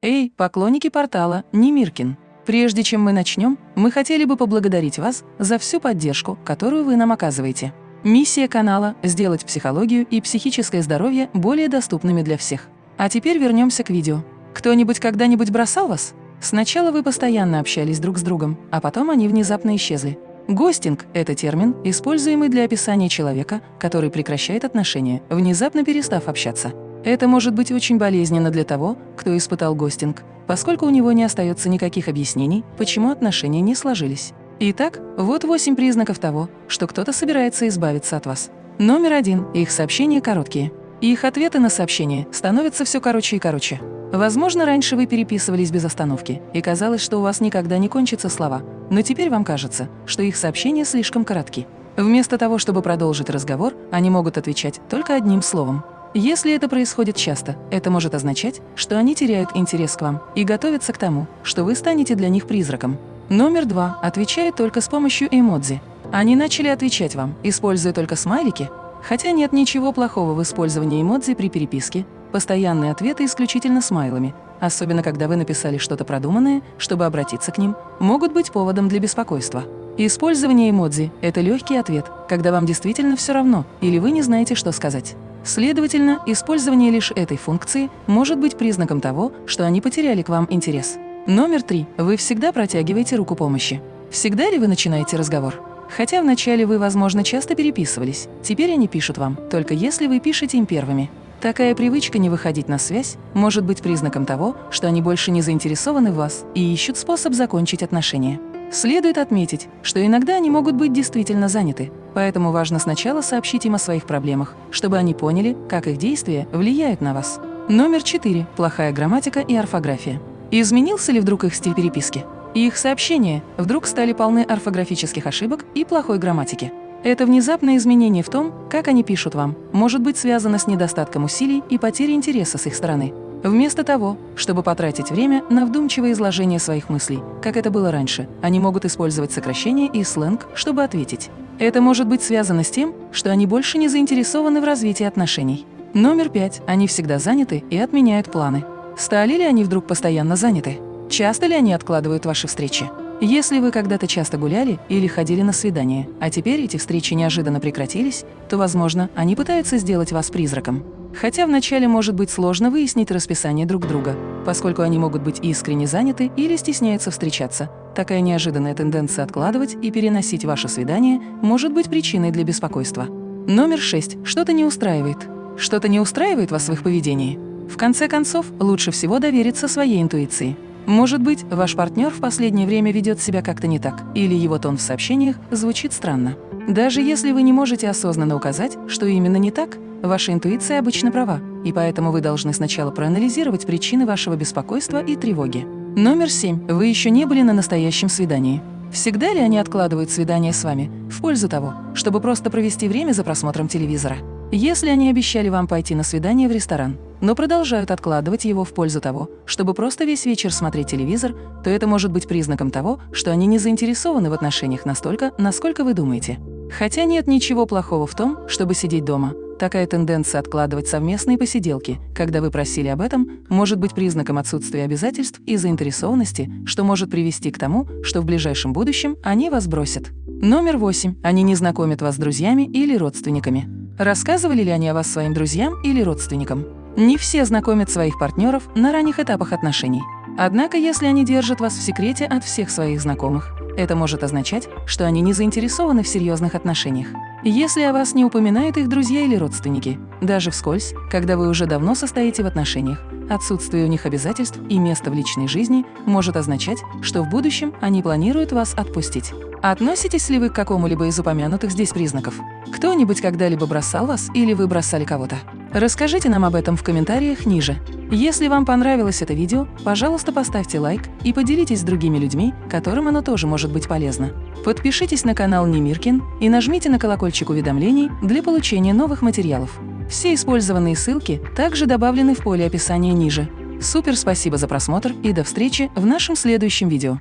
Эй, поклонники портала Немиркин! Прежде чем мы начнем, мы хотели бы поблагодарить вас за всю поддержку, которую вы нам оказываете. Миссия канала – сделать психологию и психическое здоровье более доступными для всех. А теперь вернемся к видео. Кто-нибудь когда-нибудь бросал вас? Сначала вы постоянно общались друг с другом, а потом они внезапно исчезли. Гостинг – это термин, используемый для описания человека, который прекращает отношения, внезапно перестав общаться. Это может быть очень болезненно для того, кто испытал гостинг, поскольку у него не остается никаких объяснений, почему отношения не сложились. Итак, вот восемь признаков того, что кто-то собирается избавиться от вас. Номер один – их сообщения короткие. Их ответы на сообщения становятся все короче и короче. Возможно, раньше вы переписывались без остановки, и казалось, что у вас никогда не кончатся слова, но теперь вам кажется, что их сообщения слишком коротки. Вместо того, чтобы продолжить разговор, они могут отвечать только одним словом. Если это происходит часто, это может означать, что они теряют интерес к вам и готовятся к тому, что вы станете для них призраком. Номер два отвечает только с помощью эмодзи. Они начали отвечать вам, используя только смайлики, хотя нет ничего плохого в использовании эмодзи при переписке, постоянные ответы исключительно смайлами, особенно когда вы написали что-то продуманное, чтобы обратиться к ним, могут быть поводом для беспокойства. Использование эмодзи – это легкий ответ, когда вам действительно все равно или вы не знаете, что сказать. Следовательно, использование лишь этой функции может быть признаком того, что они потеряли к вам интерес. Номер три. Вы всегда протягиваете руку помощи. Всегда ли вы начинаете разговор? Хотя вначале вы, возможно, часто переписывались, теперь они пишут вам, только если вы пишете им первыми. Такая привычка не выходить на связь может быть признаком того, что они больше не заинтересованы в вас и ищут способ закончить отношения. Следует отметить, что иногда они могут быть действительно заняты, поэтому важно сначала сообщить им о своих проблемах, чтобы они поняли, как их действия влияют на вас. Номер 4. Плохая грамматика и орфография. Изменился ли вдруг их стиль переписки? Их сообщения вдруг стали полны орфографических ошибок и плохой грамматики. Это внезапное изменение в том, как они пишут вам, может быть связано с недостатком усилий и потерей интереса с их стороны. Вместо того, чтобы потратить время на вдумчивое изложение своих мыслей, как это было раньше, они могут использовать сокращения и сленг, чтобы ответить. Это может быть связано с тем, что они больше не заинтересованы в развитии отношений. Номер пять. Они всегда заняты и отменяют планы. Стали ли они вдруг постоянно заняты? Часто ли они откладывают ваши встречи? Если вы когда-то часто гуляли или ходили на свидание, а теперь эти встречи неожиданно прекратились, то, возможно, они пытаются сделать вас призраком. Хотя вначале может быть сложно выяснить расписание друг друга, поскольку они могут быть искренне заняты или стесняются встречаться. Такая неожиданная тенденция откладывать и переносить ваше свидание может быть причиной для беспокойства. Номер 6. Что-то не устраивает. Что-то не устраивает вас в их поведении? В конце концов, лучше всего довериться своей интуиции. Может быть, ваш партнер в последнее время ведет себя как-то не так, или его тон в сообщениях звучит странно. Даже если вы не можете осознанно указать, что именно не так, ваша интуиция обычно права, и поэтому вы должны сначала проанализировать причины вашего беспокойства и тревоги. Номер семь. Вы еще не были на настоящем свидании. Всегда ли они откладывают свидание с вами в пользу того, чтобы просто провести время за просмотром телевизора? Если они обещали вам пойти на свидание в ресторан, но продолжают откладывать его в пользу того, чтобы просто весь вечер смотреть телевизор, то это может быть признаком того, что они не заинтересованы в отношениях настолько, насколько вы думаете. Хотя нет ничего плохого в том, чтобы сидеть дома. Такая тенденция откладывать совместные посиделки, когда вы просили об этом, может быть признаком отсутствия обязательств и заинтересованности, что может привести к тому, что в ближайшем будущем они вас бросят. Номер восемь. Они не знакомят вас с друзьями или родственниками. Рассказывали ли они о вас своим друзьям или родственникам? Не все знакомят своих партнеров на ранних этапах отношений. Однако, если они держат вас в секрете от всех своих знакомых, это может означать, что они не заинтересованы в серьезных отношениях. Если о вас не упоминают их друзья или родственники, даже вскользь, когда вы уже давно состоите в отношениях, отсутствие у них обязательств и места в личной жизни может означать, что в будущем они планируют вас отпустить. Относитесь ли вы к какому-либо из упомянутых здесь признаков? Кто-нибудь когда-либо бросал вас или вы бросали кого-то? Расскажите нам об этом в комментариях ниже. Если вам понравилось это видео, пожалуйста, поставьте лайк и поделитесь с другими людьми, которым оно тоже может быть полезно. Подпишитесь на канал Немиркин и нажмите на колокольчик уведомлений для получения новых материалов. Все использованные ссылки также добавлены в поле описания ниже. Супер спасибо за просмотр и до встречи в нашем следующем видео.